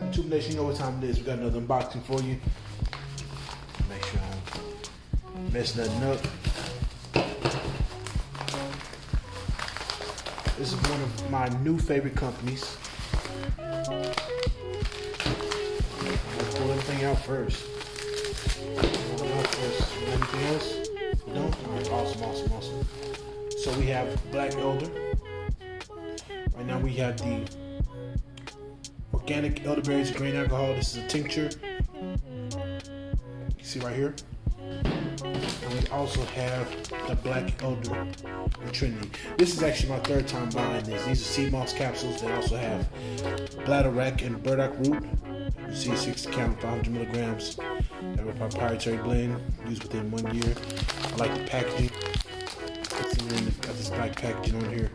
let you know what time it is. We got another unboxing for you. Make sure I don't mess nothing up. This is one of my new favorite companies. Let's pull everything it out first. Anything else? No? Alright, awesome, awesome, awesome. So we have Black Elder. Right now we have the organic elderberries grain alcohol. This is a tincture. You see right here. And we also have the black elder Trinity. This is actually my third time buying this. These are sea moss capsules. They also have bladderwrack and burdock root. You see 60 count, 500 milligrams. They have a proprietary blend used within one year. I like the packaging. It's in got this black packaging on here.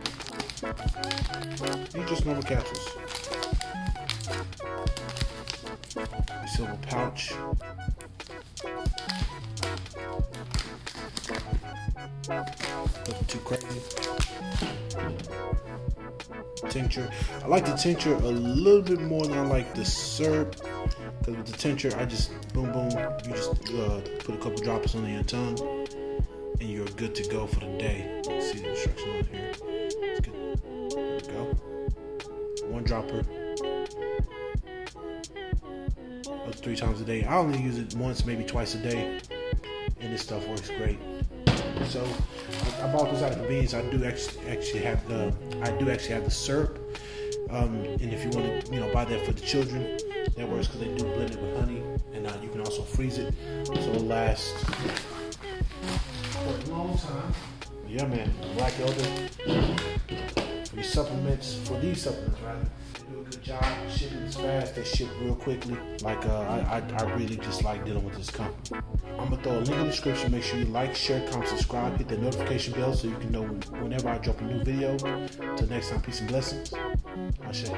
These just normal capsules. Silver pouch. Nothing too crazy. Tincture. I like the tincture a little bit more than I like the syrup. Because with the tincture, I just boom boom. You just uh, put a couple drops on your tongue, and you're good to go for the day. See the instructions on here. Good. There we go. One dropper. Three times a day. I only use it once, maybe twice a day, and this stuff works great. So I, I bought this out of convenience. I do actually actually have the I do actually have the syrup. Um, and if you want to, you know, buy that for the children, that works because they do blend it with honey, and uh, you can also freeze it, so it'll last for a long time. Yeah, man, Black Elder your supplements for these supplements, right? Do a good job. shipping is fast. They ship real quickly. Like uh, I, I, I, really just like dealing with this company. I'm gonna throw a link in the description. Make sure you like, share, comment, subscribe, hit the notification bell so you can know whenever I drop a new video. Till next time, peace and blessings. I share.